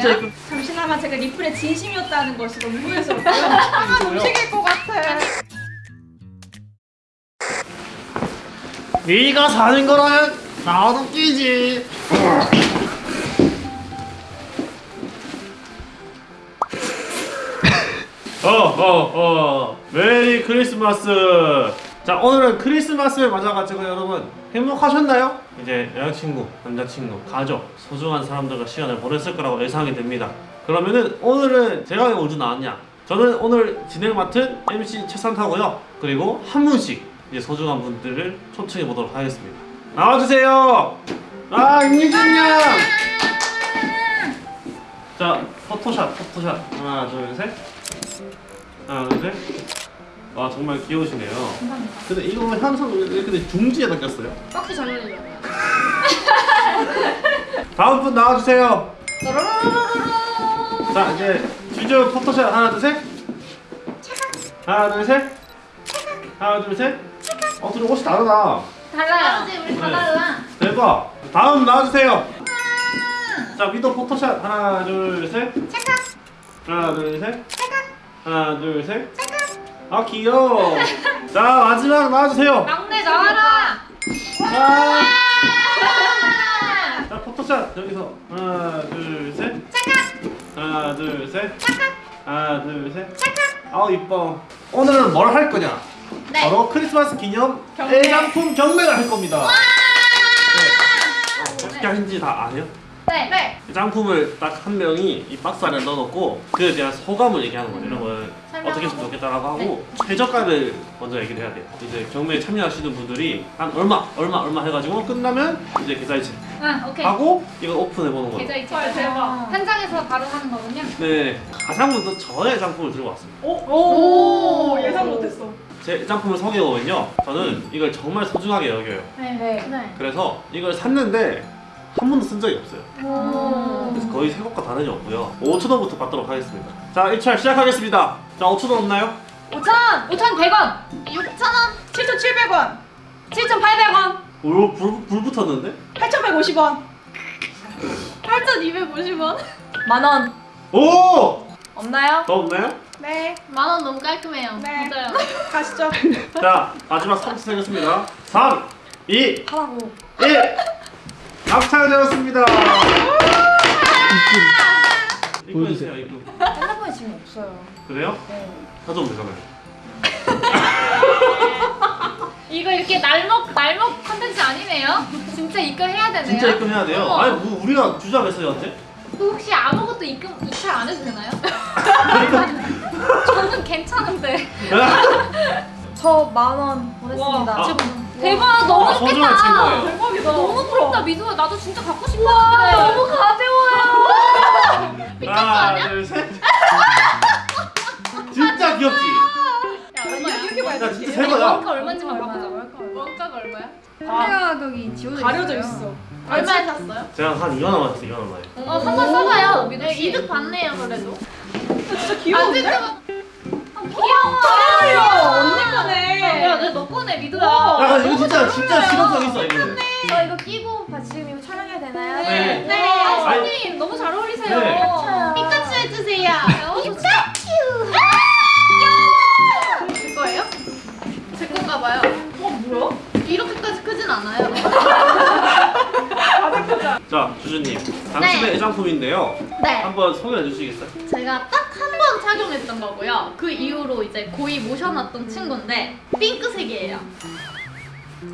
진짜 이쁜 잠시나마 제가 리플의 진심이었다는 것이 너무 후회스럽고요. 상한 음식일 것 같아. 네가 사는 거라면 나도 끼지 어어어 메리 크리스마스 자 오늘은 크리스마스를 맞아가지고 여러분 행복하셨나요? 이제 여자친구, 남자친구, 가족, 소중한 사람들과 시간을 보냈을 거라고 예상이 됩니다. 그러면은 오늘은 제가 왜 우주 나왔냐? 저는 오늘 진행 맡은 MC 최산타고요. 그리고 한 분씩 이제 소중한 분들을 초청해 보도록 하겠습니다. 나와주세요! 아 임유진 양! 자 포토샷 포토샷. 하나 둘셋. 하나 둘셋 와 정말 귀여우시네요. 근데 이거 왜 항상 왜 근데 중지에다 꼈어요? 빡히 잘 어울리잖아요. 다음 분 나와주세요. 자 이제 주저 포토샷 하나 둘 셋. 하나 둘 셋. 하나 둘 셋. 어 둘이 옷이 다르다. 달라요. 우리 다 네. 달라. 대박. 다음 나와주세요. 자 미도 포토샷 하나 둘 셋. 하나 둘 셋. 하나 둘 셋 아 귀여워 자 마지막 나와주세요 막내 나와라. 아. 자 포토샷 여기서 하나 둘셋 하나 둘셋 하나 둘셋 아우 이뻐 오늘은 뭘 할 거냐 네. 바로 크리스마스 기념 경매. 애장품 경매를 할 겁니다 네. 어, 어떻게 하는지 다 아세요? 네. 네. 짱품을 딱 한 명이 이 박스 안에 넣어놓고 그에 대한 소감을 얘기하는 거예요. 이런 걸. 어떻게 했으면 좋겠다라고 하고 최저가를 먼저 얘기를 해야 돼요. 이제 경매에 참여하시는 분들이 한 얼마, 얼마, 얼마 해가지고 끝나면 이제 계좌이체 아 오케이. 하고 이걸 오픈해 보는 거예요. 계좌 이체. 헐, 대박. 현장에서 바로 하는 거군요. 네, 가장 먼저 저의 짱품을 들고 왔습니다. 오, 오 예상 못했어. 제 짱품을 소개해보면요, 저는 이걸 정말 소중하게 여겨요. 네. 네. 네. 그래서 이걸 샀는데 한 번도 쓴 적이 없어요. 오. 그래서 거의 새 것과 다름이 없고요. 5천 원부터 받도록 하겠습니다. 자, 1차 시작하겠습니다. 자, 5천 원 없나요? 5천 5,100원. 6,000원. 7,700원, 7,800원. 불, 불, 불 붙었는데? 8,150원. 8,250원. 만원 오! 없나요? 더 없나요? 네, 만 원 너무 깔끔해요. 네. 맞아요. 가시죠. 자, 마지막 3차 세겠습니다. 3, 2, 하라고 1. 낙찰되었습니다. 입금. 입금해주세요, 입금. 핸드폰이 지금 없어요 그래요? 네 가져오면 되잖아요. 이거 이렇게 날먹 날먹 컨텐츠 아니네요? 진짜 입금해야 되네요. 진짜 입금해야 돼요. 어머. 아니, 뭐 우리가 주자했어요, 언제? 그 혹시 아무것도 입금 입찰 안 해도 되나요? 저는 괜찮은데. 저 만 원 보냈습니다 와. 대박 너무 아, 소중한 좋겠다. 친 대박이다. 너무 부럽다 미도야 나도 진짜 갖고 싶다. 너무 가벼워요. 하나, 아니야? 둘, 셋. 진짜 귀엽지? 야, 얼마야? 이렇게 봐야 야, 돼. 진짜 새 거야. 원가 얼마인지만 얼마야, 바꾸자. 원가가 얼마야? 아, 가격이 지워져 가려져. 있어. 얼마에 샀어요? 제가 한 2만 원 맞았어요, 2만 원. 어 한번 써봐요. 네, 이득 봤네요 그래도. 진짜 귀여운데? 아, 귀여워. 아, 언니 거네. 야, 내너 꺼내 미도야. 야, 이거 진짜, 진짜 실용성 있어, 이거. 저 이거 끼고 봐 지금 이거 촬영해야 되나요? 네. 네. 아, 손님 너무 잘 어울리세요. 네. 피카츄 해주세요. 피카츄. 제 거예요? 제 건가 봐요. 어, 뭐야? 이렇게까지 크진 않아요. 자, 주주님. 당신의 애장품인데요. 네. 한번 소개해 주시겠어요? 제가 딱 한 번 착용했던 거고요. 그 이후로 이제 거의 모셔놨던 친구인데 핑크색이에요.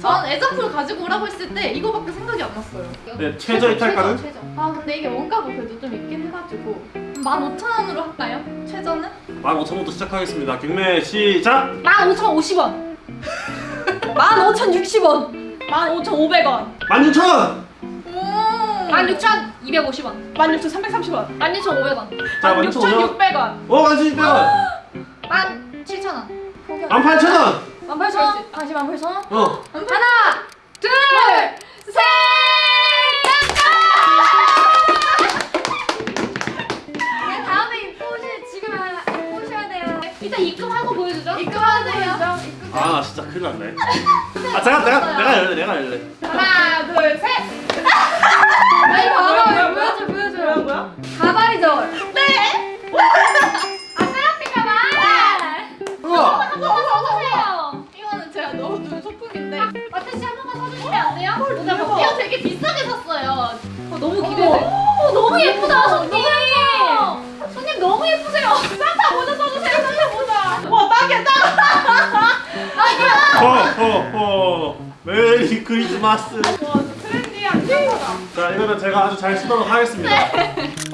전 애장품을 가지고 오라고 했을 때 이거밖에 생각이 안 났어요. 네, 최저 이탈가는? 최저, 최저. 아 근데 이게 원가가 그래도 좀 있긴 해가지고 15,000원으로 할까요? 최저는? 15,000원부터 시작하겠습니다. 경매 시작! 15,050원. 15,060원 15,500원, 16,000원! 16,250원. 16,330원, 16,500원. 자, 16,500원. 16,600원. 오, 16,000원! 17,000원. 18,000원! 18,000원 다시 18,000원? 어. 하나, 둘, 셋! 네, 다음에 보시 지금 하- 보셔야 돼요 일단 입금하고 보여주죠. 입금하세요. 아, 나 진짜 큰일 났네. 아, 잠깐, 내가, 내가 열래, 내가 열래. 하나, 둘, 셋. 아니 봐봐 뭐야, 보여줘 보여줘 뭐야, 뭐야? 가발이 되게 비싸게 샀어요. 어, 너무 기대돼. 어, 너무 예쁘다, 손님. 손님 너무 예쁘세요. 산타 모자 써주세요, 산타 모자. 와 딱이야 딱. 호호호 Merry Christmas. 와 trendy한 짱이다. 자 이거는 제가 아주 잘 쓰도록 하겠습니다.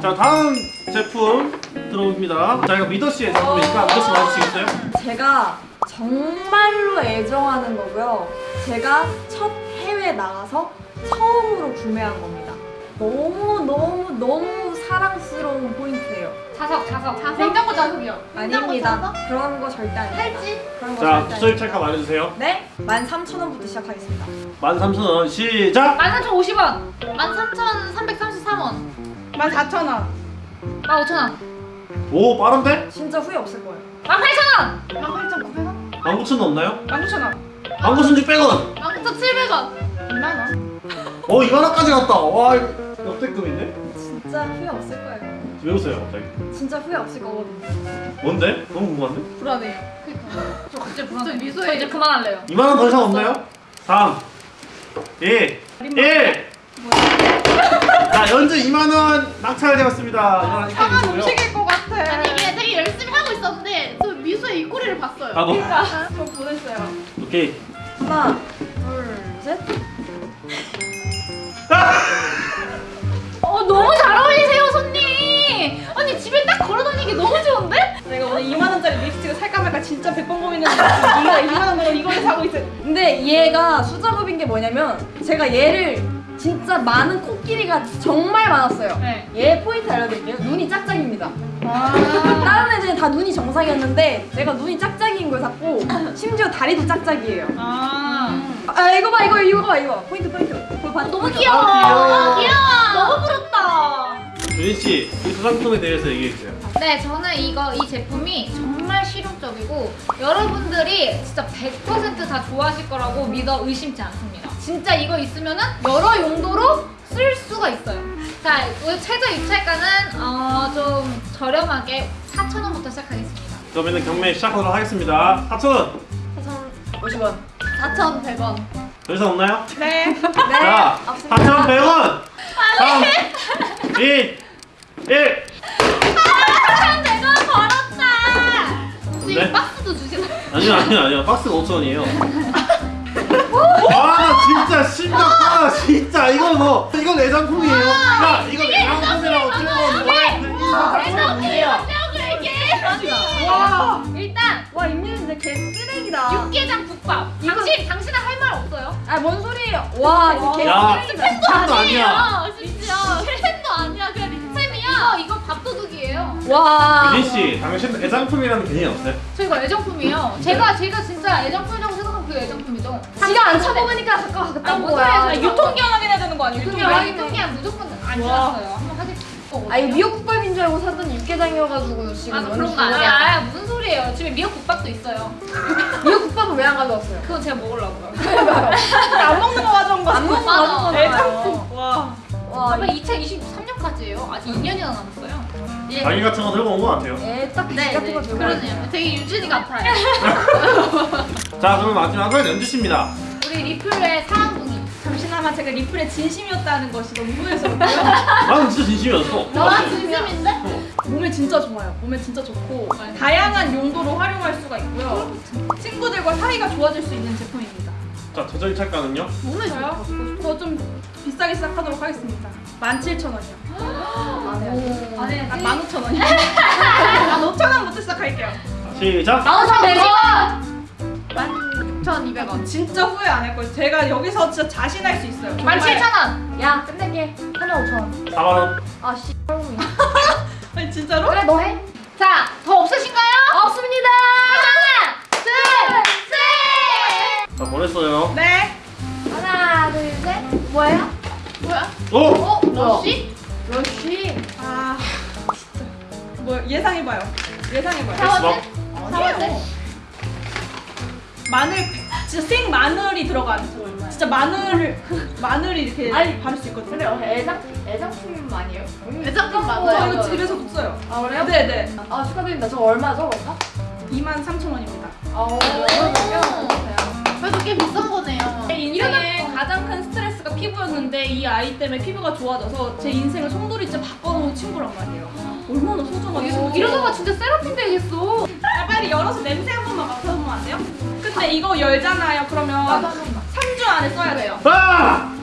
자 다음 제품 들어옵니다. 자 이거 미더 씨의 제품이니까 미더 씨 맞으시겠어요? 제가 정말로 애정하는 거고요. 제가 첫 해외 나가서 처음으로 구매한 겁니다. 너무 너무 너무 사랑스러운 포인트예요. 자석, 자석. 자석. 냉장고 자석이요. 아닙니다. 그런 거 절대 아닙니다. 팔찌? 그런 거 자 절대 투자율 아닙니다. 말해주세요. 네, 13,000원부터 시작하겠습니다. 13,000원 시작. 13,050원. 13,333원. 14,000원. 15,000원. 오 빠른데? 진짜 후회 없을 거예요. 18,000원. 18,900원? 19,000원 없나요? 19,000원. 19,600원. 19,700원. 2만 원. 어 2만원까지 갔다. 와 이거 역대급인데? 진짜 후회 없을 거예요. 왜 웃어요 갑자기? 진짜 후회 없을 거거든요. 뭔데? 너무 궁금한데? 불안해요. 저 갑자기 불안해. 저 미소에 이제 그만할래요. 2만원 더 이상 없나요? 3 2 1 자 연주 2만원 낙찰되었습니다 2만원 상한 음식일 것 같아. 아니 이게 되게 열심히 하고 있었는데 저 미소의 입꼬리를 봤어요. 아 뭐? 저 보냈어요. 오케이 하나, 둘, 셋. 어 너무 잘 어울리세요 손님. 아니 집에 딱 걸어다니기 너무 좋은데? 내가 오늘 2만 원짜리 립스틱을 살까 말까 진짜 100번 고민했는데 네가 2만 원 내고 이걸 사고 있어. 근데 얘가 수작업인 게 뭐냐면 제가 얘를 진짜 많은 코끼리가 정말 많았어요. 네. 얘 포인트 알려드릴게요. 눈이 짝짝입니다. 아. 다른 애들은 다 눈이 정상이었는데 제가 눈이 짝짝이인 걸 샀고 심지어 다리도 짝짝이에요. 아. 아 이거 봐 이거 이거 봐 이거 포인트 포인트. 그거 봐, 너무 보이죠? 귀여워. 아, 귀여워. 귀여워. 너무 부럽다. 유진씨 이 소장품에 대해서 얘기해주세요 네, 저는 이거 이 제품이 정말 실용적이고 여러분들이 진짜 100%다 좋아하실 거라고 믿어 의심치 않습니다. 진짜 이거 있으면 은 여러 용도로 쓸 수가 있어요. 자, 오늘 최저 입찰가는 어, 좀 저렴하게 4,000원부터 시작하겠습니다. 그러면 경매 시작하도록 하겠습니다 4,000원 50원. 4,100원. 더 이상 없나요? 네. 네. 자 없습니다. 4,100원 3 2 1 100원 벌었다! 지금 박스도 주시나요? 아니요 아니요 아니요 박스가 5,000원이에요 아나 진짜 심각하다 진짜 이거 뭐 이건 애장품이에요 야 이건 애장품이라고 찍어놓은 애장품이라고 이게! 와. 일단 와 임윤이 진짜 개 쓰레기다. 육개장 국밥. 당신 당신은 할 말 없어요? 아 뭔 소리예요? 와 진짜 개야 쓰레기다. 템도 아니야 진짜 템도 아니야 그냥 립템이야 이거 밥도둑이에요 와. 유진 씨 당신 애장품이라는 개념이 없어요? 저 이거 애정품이에요 제가 제가 진짜 애정품이라고 생각한 그게 애정품이죠 지가 안 쳐먹으니까 갖고 아, 갔던 뭔 거야. 소리야, 저 유통기한 확인해야 되는 거 아니에요? 유통기한 유통기한. 유통기한 무조건 안 와. 지났어요 아 이거 미역국밥인 줄 알고 사던 육개장이어가지고 지금 아, 그런 거 아니야 아, 무슨 소리예요 집에 미역국밥도 있어요 미역국밥은 왜 안 가져왔어요? 그건 제가 먹으려고요 안 먹는 거 가져온 거. 안 먹는 거 맞아. 가져온 애장품. 와. 와 아마 2023년까지예요 아직 2년이나 남았어요 예. 자기 같은 거 들고 온것 같아요 애딱 네, 같은 네, 거 들고 그러네요. 되게 유진이 같아요. 자 그럼 마지막은 연주씨입니다 우리 리플의 사랑둥이. 잠시나마 제가 리플의 진심이었다는 것이 너무 후회스럽고요. 나는 진짜 진심이었어 너가 진심인데? 몸에 진짜 좋아요. 몸에 진짜 좋고 다양한 용도로 활용할 수가 있고요. 친구들과 사이가 좋아질 수 있는 제품입니다. 자 저절 찰가는요? 몸에 저요? 저 좀 비싸게 시작하도록 하겠습니다. 17,000원이요. 오. 아네. 아, 15,000원이요. 아, 5,000원부터 시작할게요. 시작 나오션 100원. 16,200원. 진짜 후회 안 할 거예요. 제가 여기서 진짜 자신할 수 있어요. 정말. 17,000원. 야 끝낼게 하나 5천 4만원 아씨 아니, 진짜로? 그래 너 해 자, 더 없으신가요? 없습니다 하나, 둘, 셋. 자 보냈어요 네. 하나 둘셋 뭐예요? 뭐야? 오! 어? 러쉬? 러쉬 아, 진짜. 뭐 예상해봐요. 예상해봐요. 세안제? 수박 세안제? 마늘, 진짜 생 마늘이 들어간. 진짜 마늘을 마늘이 이렇게 아니, 바를 수 있거든요. 그래 애장 애장품 아니에요? 애장품 저 맞아요. 이거 집에서도 써요. 아 그래요? 네네. 아 축하드립니다 저 얼마죠 원가? 23,000원입니다. 아 그래도 꽤 비싼 거네요. 인생의 가장 큰 스트레스가 피부였는데 이 아이 때문에 피부가 좋아져서 제 인생을 송두리째 바꿔놓은 친구란 말이에요. 얼마나 소중하겠어. 이러다가 진짜 세라핀 되겠어. 아, 빨리 열어서 냄새 한 번만 맡아보면 안 돼요? 근데 이거 열잖아요. 그러면 3주 안에 써야 돼요. 아!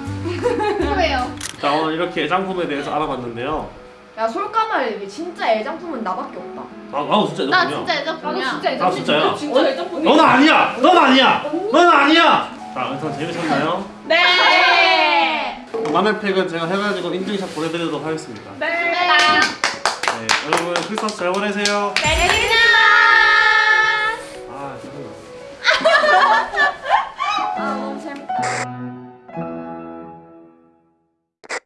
왜요? 자 오늘 이렇게 애장품에 대해서 알아봤는데요. 야 솔까말 진짜 애장품은 나밖에 없다. 아, 나도 진짜 나 애장품이야. 진짜 애정품이야. 나도 진짜 아 애정. 진짜야? 진짜 애정품이. 넌 아니야. 넌 아니야. 넌 아니야. 자, 일단 재밌었나요? 네. 마늘팩은 제가 해가지고 인증샷 보내드리도록 하겠습니다. 네. 네, 여러분 크리스마스 잘 보내세요. 네. 아 너무 재밌다.